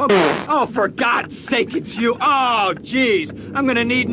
Oh, oh, for God's sake, it's you. Oh, jeez. I'm gonna need